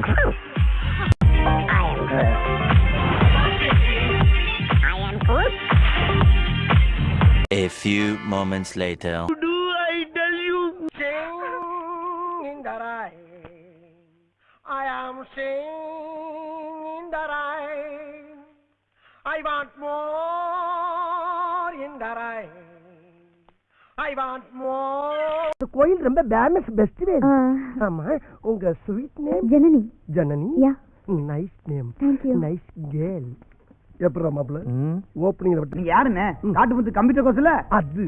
Groot. I am Groot. I am Groot. A few moments later. Do I tell you? Sing. I am singing in the rain. I want more in the rain. I want more. கோயில் ரொம்ப famous best ஆமா உங்க sweet name Janani. Janani? Yeah. Nice name thank you nice girl எப்படா மாப்ள opening நீங்க யாருன்னு? காட்டு முத்து computer கோர்ஸ்ல அது.